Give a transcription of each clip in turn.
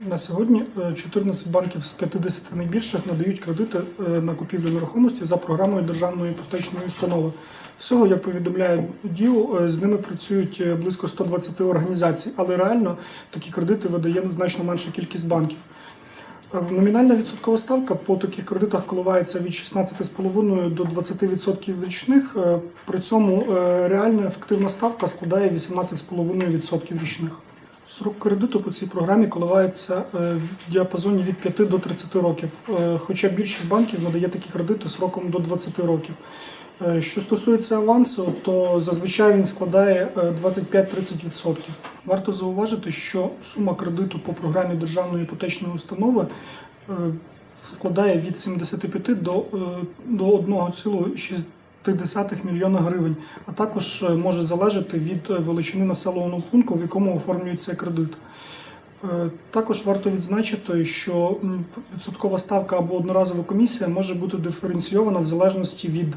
На сьогодні е, 14 банків з 50 найбільших надають кредити е, на купівлю нерухомості за програмою державної іпотечної установи. Всього, як повідомляє ДІУ, е, з ними працюють е, близько 120 організацій, але реально такі кредити видає значно менша кількість банків. Е, Номінальна відсоткова ставка по таких кредитах коливається від 16,5 до 20% річних. Е, При цьому е, реальна ефективна ставка складає 18,5% річних. Срок кредиту по цій програмі коливається е, в діапазоні від 5 до 30 років, е, хоча більшість банків надає такі кредити сроком до 20 років. Е, Що стосується авансу, то зазвичай він складає е, 25-30%. Варто зауважити, що сума кредиту по програмі державної іпотечної установи складає від 75 до, е, до 1,6 мільйона гривень, а також е, може залежати від е, величини населеного пункту, в якому оформлюється кредит. Е, Також варто відзначити, що відсоткова ставка або одноразова комісія може бути диференційована в залежності від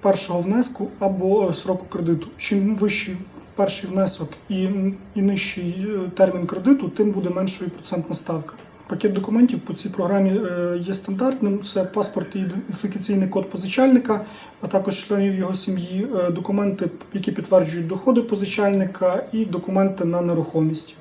першого внеску або сроку кредиту. Чим вищий перший внесок і, нижчий термін кредиту, тим буде меншою процентна ставка. Пакет документів по цій програмі е, є стандартним: це паспорт і ідентифікаційний код позичальника, а також членів його сім'ї, е, документи, які підтверджують доходи позичальника, і документи на нерухомість.